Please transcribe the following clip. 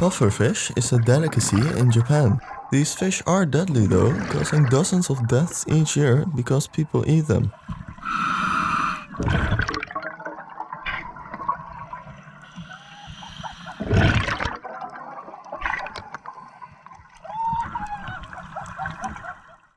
Pufferfish is a delicacy in Japan. These fish are deadly though, causing dozens of deaths each year because people eat them.